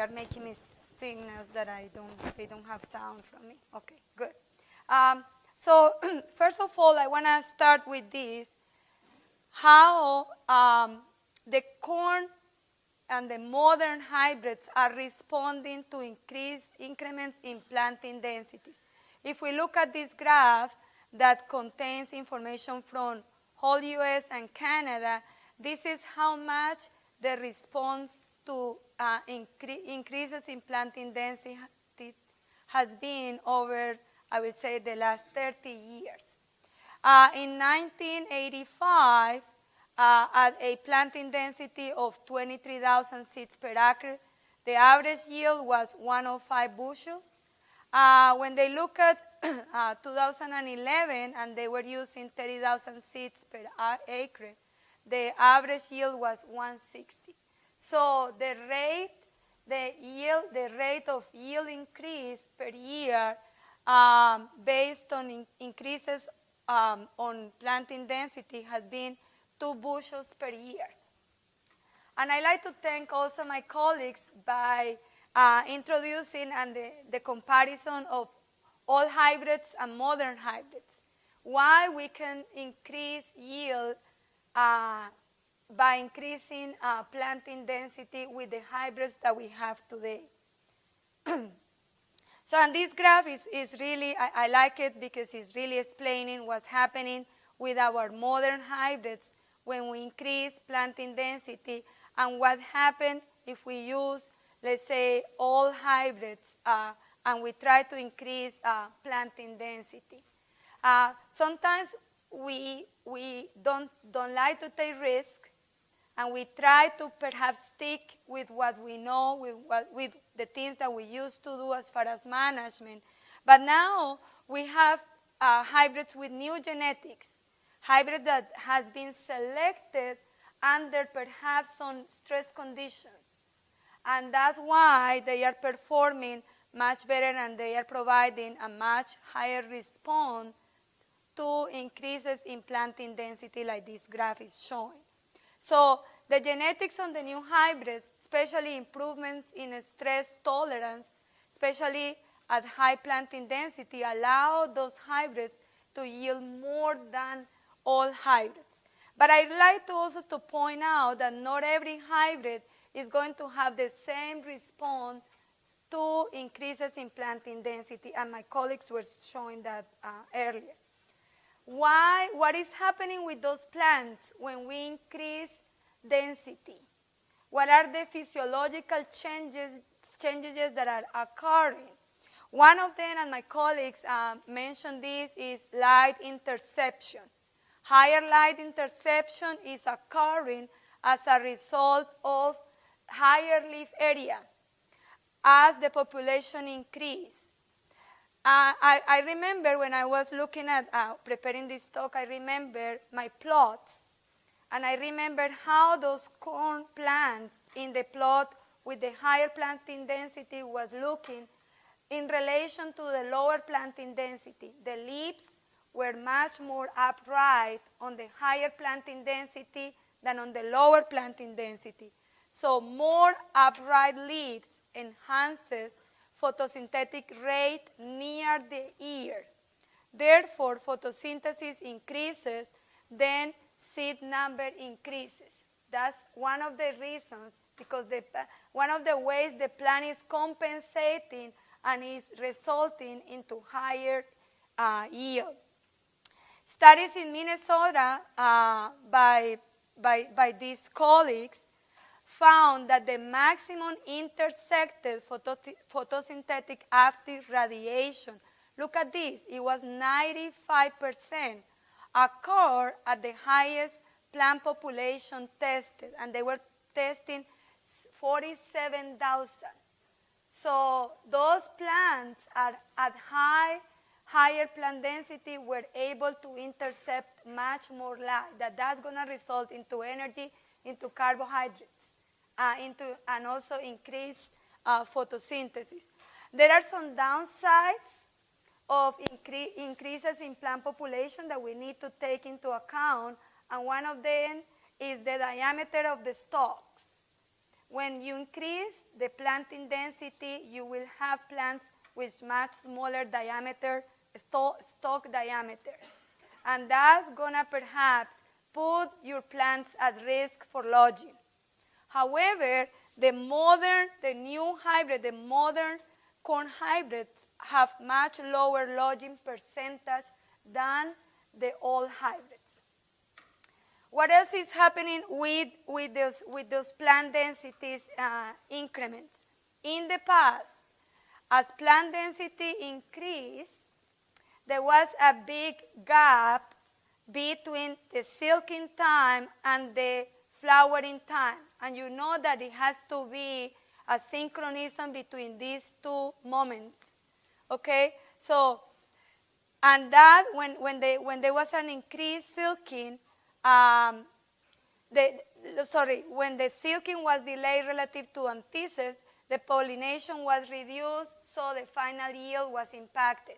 they are making me signals that I don't they don't have sound from me. Okay, good. Um, so first of all, I want to start with this: how um, the corn and the modern hybrids are responding to increased increments in planting densities. If we look at this graph that contains information from whole US and Canada, this is how much the response to uh, incre increases in planting density has been over, I would say, the last 30 years. Uh, in 1985, uh, at a planting density of 23,000 seeds per acre, the average yield was 105 bushels. Uh, when they look at uh, 2011 and they were using 30,000 seeds per acre, the average yield was 160. So the rate, the yield, the rate of yield increase per year um, based on in increases um, on planting density has been two bushels per year. And I like to thank also my colleagues by uh, introducing and the, the comparison of all hybrids and modern hybrids. Why we can increase yield uh, by increasing uh, planting density with the hybrids that we have today. so and this graph is, is really, I, I like it because it's really explaining what's happening with our modern hybrids when we increase planting density and what happens if we use, let's say, all hybrids uh, and we try to increase uh, planting density. Uh, sometimes we, we don't, don't like to take risk and we try to perhaps stick with what we know, with, what, with the things that we used to do as far as management. But now we have uh, hybrids with new genetics, hybrid that has been selected under perhaps some stress conditions. And that's why they are performing much better and they are providing a much higher response to increases in planting density like this graph is showing. So the genetics on the new hybrids, especially improvements in stress tolerance, especially at high planting density, allow those hybrids to yield more than all hybrids. But I'd like to also to point out that not every hybrid is going to have the same response to increases in planting density, and my colleagues were showing that uh, earlier. Why, what is happening with those plants when we increase density? What are the physiological changes, changes that are occurring? One of them, and my colleagues uh, mentioned this, is light interception. Higher light interception is occurring as a result of higher leaf area as the population increase. Uh, I, I, remember when I was looking at uh, preparing this talk, I remember my plots. And I remembered how those corn plants in the plot with the higher planting density was looking in relation to the lower planting density. The leaves were much more upright on the higher planting density than on the lower planting density. So more upright leaves enhances photosynthetic rate near the ear. Therefore, photosynthesis increases, then seed number increases. That's one of the reasons, because the, one of the ways the plant is compensating and is resulting into higher uh, yield. Studies in Minnesota uh, by, by, by these colleagues found that the maximum intercepted photosynthetic active radiation, look at this, it was 95%, occurred at the highest plant population tested, and they were testing 47,000. So those plants are at high, higher plant density were able to intercept much more light. That that's going to result into energy, into carbohydrates uh, into, and also increase uh, photosynthesis. There are some downsides of incre increases in plant population that we need to take into account, and one of them is the diameter of the stalks. When you increase the planting density, you will have plants with much smaller diameter, stalk diameter. And that's gonna perhaps put your plants at risk for lodging. However, the modern, the new hybrid, the modern corn hybrids have much lower lodging percentage than the old hybrids. What else is happening with, with, those, with those plant densities uh, increments? In the past, as plant density increased, there was a big gap between the silking time and the flowering time. And you know that it has to be a synchronism between these two moments. Okay? So, and that, when, when, they, when there was an increased silking, um, the, sorry, when the silking was delayed relative to anthesis, the pollination was reduced, so the final yield was impacted.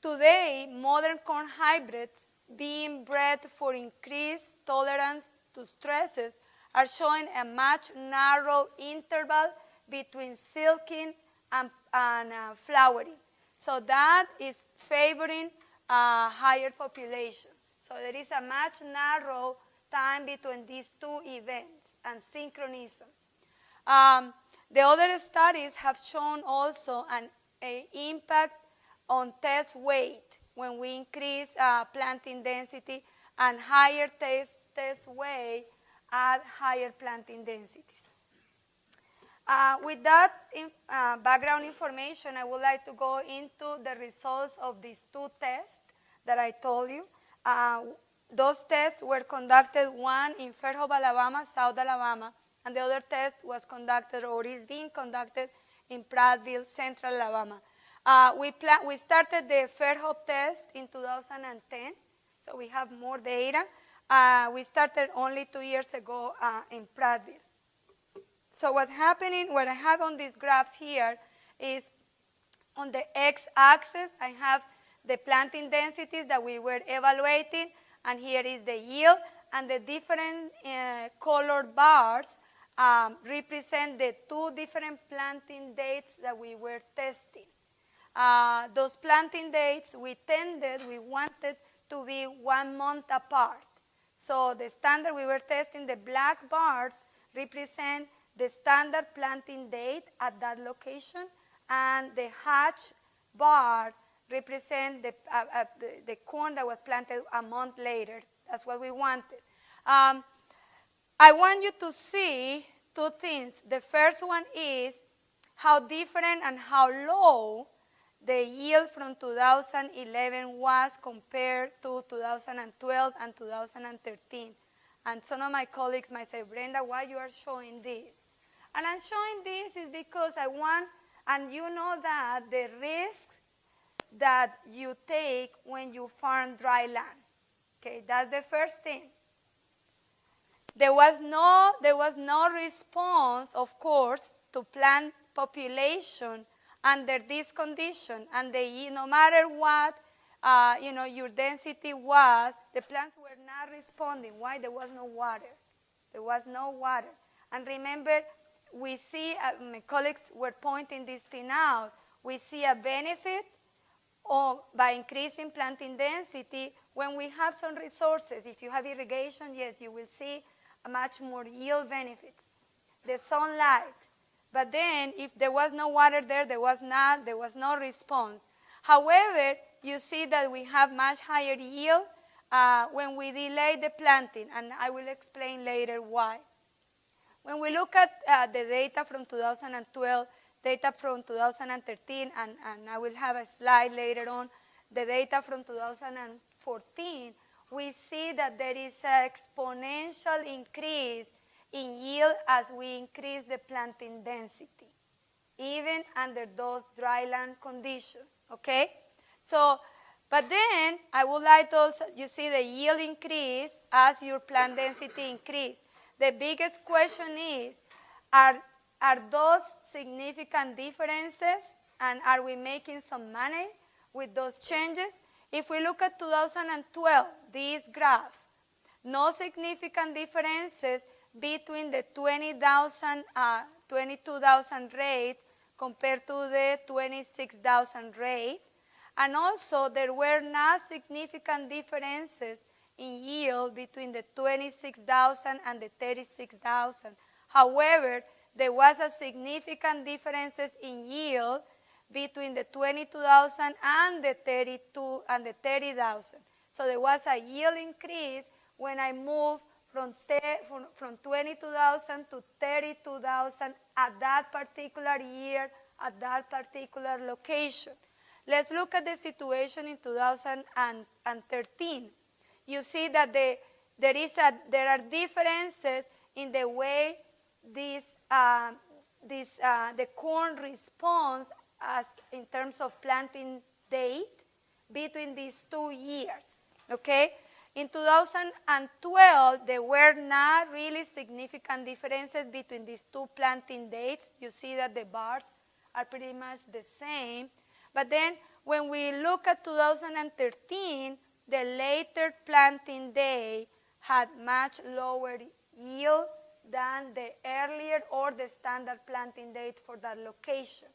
Today, modern corn hybrids being bred for increased tolerance to stresses are showing a much narrow interval between silking and, and uh, flowering. So that is favoring uh, higher populations. So there is a much narrow time between these two events and synchronism. Um, the other studies have shown also an impact on test weight when we increase uh, planting density and higher test, test weight at higher planting densities. Uh, with that in, uh, background information, I would like to go into the results of these two tests that I told you. Uh, those tests were conducted one in Fairhope, Alabama, South Alabama, and the other test was conducted or is being conducted in Prattville, Central Alabama. Uh, we, we started the Fairhope test in 2010, so we have more data. Uh, we started only two years ago uh, in Prattville. So what happening, what I have on these graphs here is on the x-axis, I have the planting densities that we were evaluating, and here is the yield, and the different uh, colored bars um, represent the two different planting dates that we were testing. Uh, those planting dates, we tended, we wanted to be one month apart. So the standard we were testing, the black bars represent the standard planting date at that location, and the hatch bar represent the, uh, uh, the, the, corn that was planted a month later. That's what we wanted. Um, I want you to see two things. The first one is how different and how low the yield from 2011 was compared to 2012 and 2013. And some of my colleagues might say, Brenda, why are you are showing this? And I'm showing this is because I want, and you know that the risks that you take when you farm dry land. Okay, that's the first thing. There was no, there was no response, of course, to plant population under this condition, and the, no matter what, uh, you know, your density was, the plants were not responding. Why? There was no water. There was no water. And remember, we see, uh, my colleagues were pointing this thing out, we see a benefit or by increasing planting density when we have some resources. If you have irrigation, yes, you will see a much more yield benefits. The sunlight. But then if there was no water there, there was not, there was no response. However, you see that we have much higher yield uh, when we delay the planting, and I will explain later why. When we look at uh, the data from 2012, data from 2013, and, and I will have a slide later on, the data from 2014, we see that there is an exponential increase in yield as we increase the planting density, even under those dryland conditions, okay? So, but then I would like to also, you see the yield increase as your plant density increase. The biggest question is, are are those significant differences and are we making some money with those changes? If we look at 2012, this graph, no significant differences between the 20,000, uh, 22,000 rate compared to the 26,000 rate. And also there were not significant differences in yield between the 26,000 and the 36,000. However, there was a significant differences in yield between the 22,000 and the 32 and the 30,000. So there was a yield increase when I moved from, from, from 22,000 to 32,000 at that particular year, at that particular location. Let's look at the situation in 2013. You see that the, there, is a, there are differences in the way this, uh, this, uh, the corn response as in terms of planting date between these two years, okay? In 2012, there were not really significant differences between these two planting dates. You see that the bars are pretty much the same. But then when we look at 2013, the later planting day had much lower yield than the earlier or the standard planting date for that location.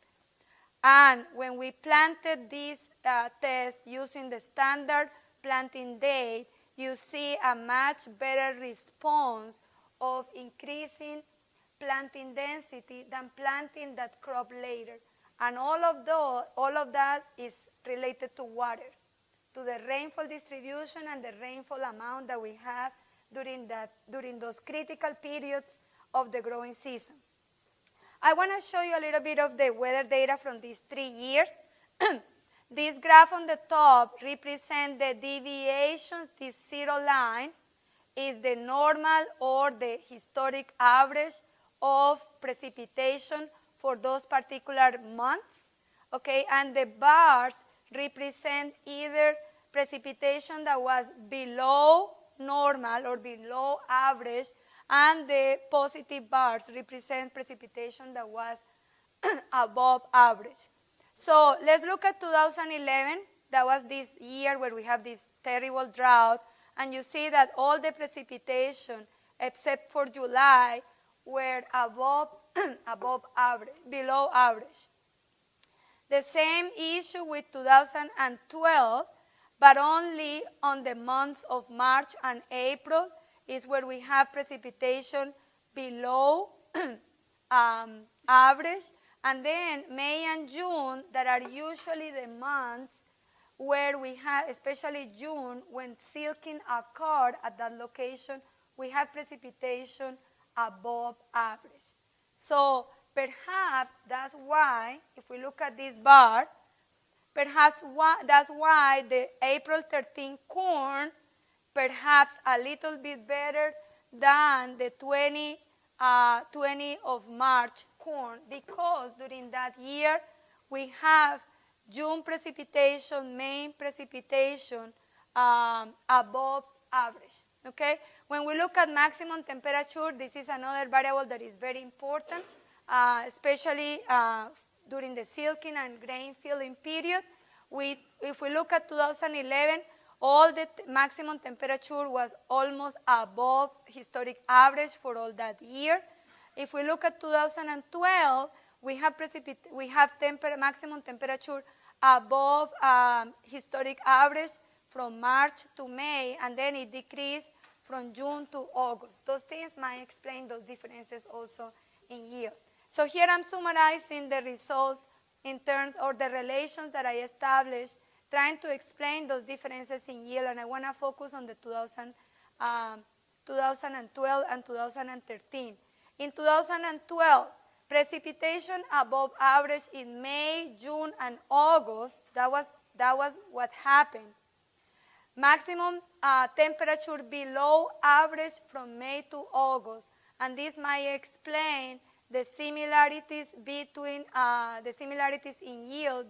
And when we planted this uh, test using the standard planting date, you see a much better response of increasing planting density than planting that crop later. And all of, all of that is related to water, to the rainfall distribution and the rainfall amount that we have during, that, during those critical periods of the growing season. I want to show you a little bit of the weather data from these three years. This graph on the top represents the deviations. This zero line is the normal or the historic average of precipitation for those particular months. Okay, and the bars represent either precipitation that was below normal or below average, and the positive bars represent precipitation that was above average. So let's look at 2011. That was this year where we have this terrible drought, and you see that all the precipitation, except for July, were above, above average, below average. The same issue with 2012, but only on the months of March and April is where we have precipitation below um, average. And then May and June, that are usually the months where we have, especially June, when silking occurred at that location, we have precipitation above average. So perhaps that's why, if we look at this bar, perhaps why, that's why the April 13 corn perhaps a little bit better than the 20, uh, 20 of March corn because during that year we have June precipitation, May precipitation um, above average. Okay? When we look at maximum temperature, this is another variable that is very important, uh, especially uh, during the silking and grain filling period. We, if we look at 2011, all the maximum temperature was almost above historic average for all that year. If we look at 2012, we have, we have temper maximum temperature above um, historic average from March to May, and then it decreased from June to August. Those things might explain those differences also in yield. So here I'm summarizing the results in terms or the relations that I established, trying to explain those differences in yield, and I want to focus on the 2000, um, 2012 and 2013. In 2012, precipitation above average in May, June, and August, that was, that was what happened. Maximum uh, temperature below average from May to August, and this might explain the similarities between uh, the similarities in yield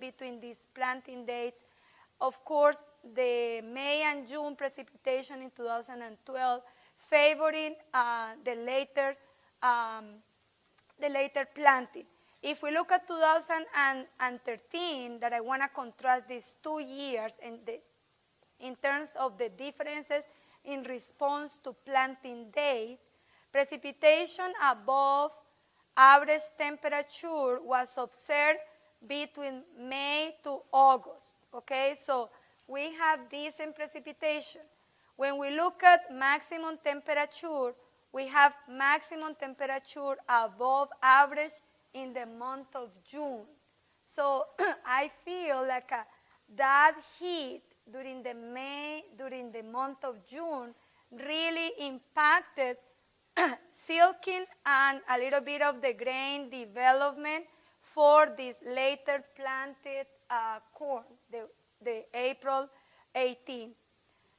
between these planting dates. Of course, the May and June precipitation in 2012 favoring uh, the later um, the later planting. If we look at 2013, that I want to contrast these two years in, the, in terms of the differences in response to planting date, precipitation above average temperature was observed between May to August, okay? So we have decent precipitation. When we look at maximum temperature, we have maximum temperature above average in the month of June. So I feel like uh, that heat during the May, during the month of June, really impacted silking and a little bit of the grain development for this later planted uh, corn, the, the April 18.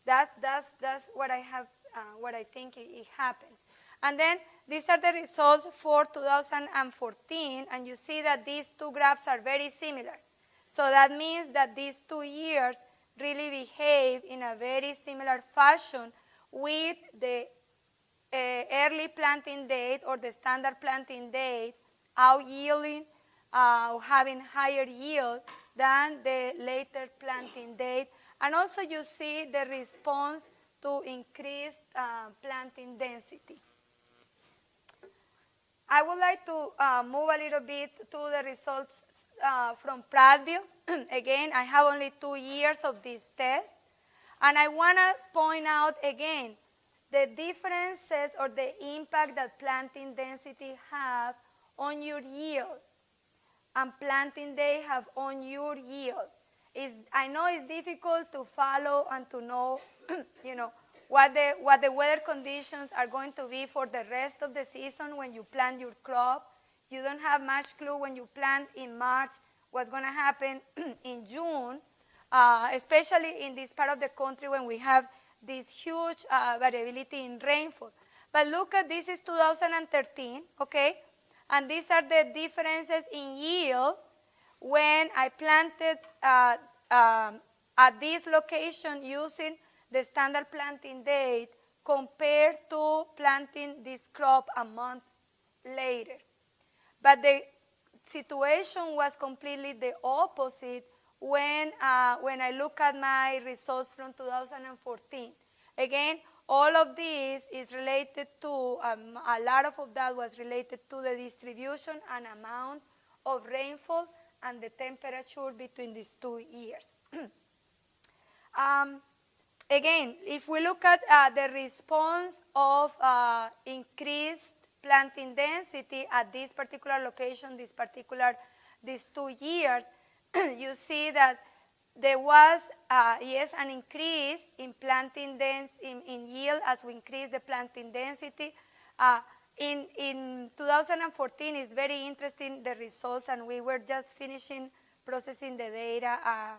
That's, that's, that's what I have uh, what I think it, it happens. And then these are the results for 2014, and you see that these two graphs are very similar. So that means that these two years really behave in a very similar fashion with the uh, early planting date or the standard planting date out yielding, uh, having higher yield than the later planting date. And also you see the response to increase uh, planting density. I would like to uh, move a little bit to the results uh, from Prattville. again, I have only two years of this test. And I want to point out again the differences or the impact that planting density have on your yield and planting day have on your yield. It's, I know it's difficult to follow and to know, you know, what the, what the weather conditions are going to be for the rest of the season when you plant your crop. You don't have much clue when you plant in March what's going to happen in June, uh, especially in this part of the country when we have this huge uh, variability in rainfall. But look at this is 2013, okay? And these are the differences in yield when I planted uh, um, at this location using the standard planting date compared to planting this crop a month later. But the situation was completely the opposite when, uh, when I look at my results from 2014. Again, all of this is related to, um, a lot of that was related to the distribution and amount of rainfall and the temperature between these two years. um, again, if we look at uh, the response of uh, increased planting density at this particular location, this particular, these two years, you see that there was, uh, yes, an increase in planting density, in, in, yield as we increase the planting density. Uh, in, in 2014, it's very interesting, the results, and we were just finishing processing the data a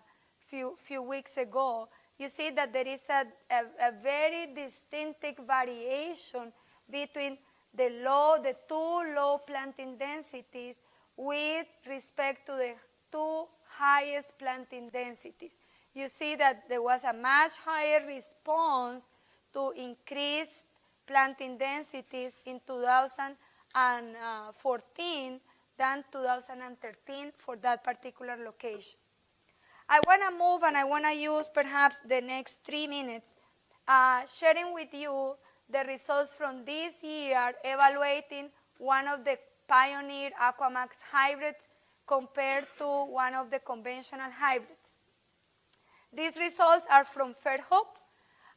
few, few weeks ago. You see that there is a, a, a very distinctive variation between the low, the two low planting densities with respect to the two highest planting densities. You see that there was a much higher response to increased planting densities in 2014 than 2013 for that particular location. I want to move and I want to use perhaps the next three minutes uh, sharing with you the results from this year evaluating one of the pioneer Aquamax hybrids compared to one of the conventional hybrids. These results are from Fairhope,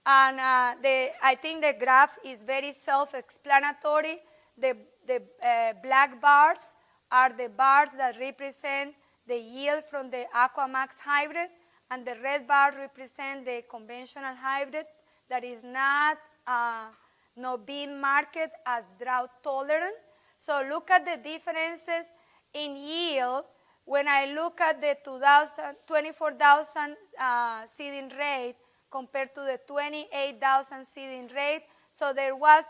and uh, the, I think the graph is very self-explanatory. The, the uh, black bars are the bars that represent the yield from the Aquamax hybrid, and the red bars represent the conventional hybrid that is not, uh, not being marked as drought tolerant. So look at the differences in yield, when I look at the 24,000 uh, seeding rate compared to the 28,000 seeding rate, so there was,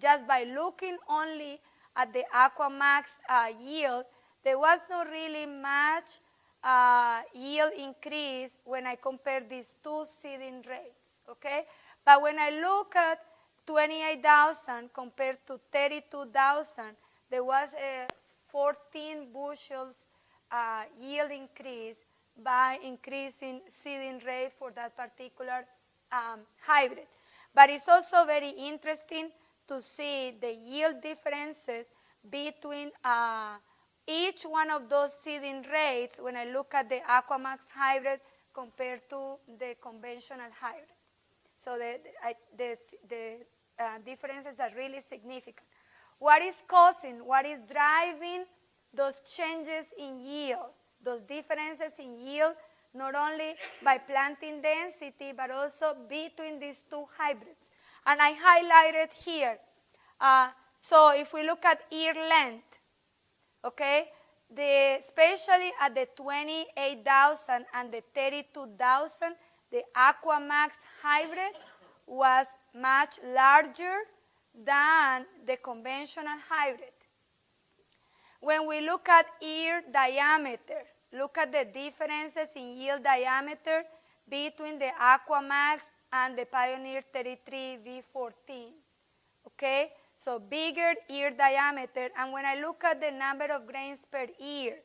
just by looking only at the Aquamax uh, yield, there was not really much uh, yield increase when I compare these two seeding rates, okay? But when I look at 28,000 compared to 32,000, there was a 14 bushels uh, yield increase by increasing seeding rate for that particular um, hybrid. But it's also very interesting to see the yield differences between uh, each one of those seeding rates when I look at the Aquamax hybrid compared to the conventional hybrid. So the, the, the uh, differences are really significant. What is causing, what is driving those changes in yield, those differences in yield, not only by planting density, but also between these two hybrids. And I highlighted here. Uh, so if we look at ear length, okay, the, especially at the 28,000 and the 32,000, the Aquamax hybrid was much larger than the conventional hybrid. When we look at ear diameter, look at the differences in yield diameter between the Aquamax and the Pioneer 33 V14. Okay, so bigger ear diameter, and when I look at the number of grains per ear,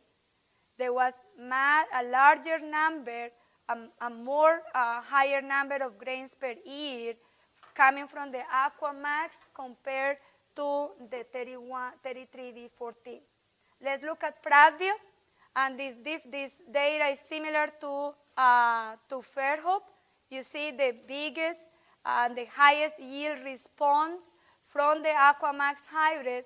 there was a larger number, a, a more higher number of grains per ear coming from the Aquamax compared to the 31, 33V14. Let's look at Prattville, and this, this data is similar to, uh, to Fairhope. You see the biggest and the highest yield response from the Aquamax hybrid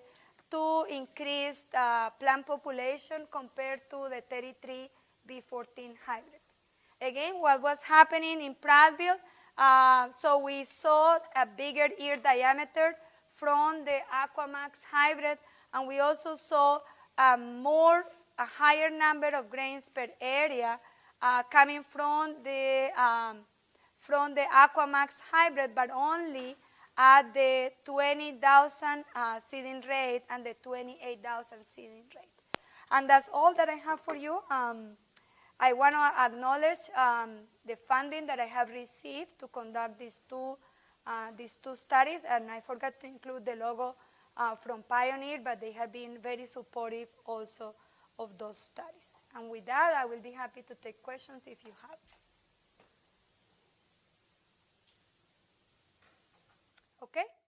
to increased uh, plant population compared to the 33V14 hybrid. Again, what was happening in Prattville uh, so we saw a bigger ear diameter from the Aquamax hybrid, and we also saw a more a higher number of grains per area uh, coming from the, um, from the Aquamax hybrid, but only at the 20,000 uh, seeding rate and the 28,000 seeding rate. And that's all that I have for you. Um, I want to acknowledge um, the funding that I have received to conduct these two, uh, these two studies, and I forgot to include the logo uh, from Pioneer, but they have been very supportive also of those studies. And with that, I will be happy to take questions if you have. Okay?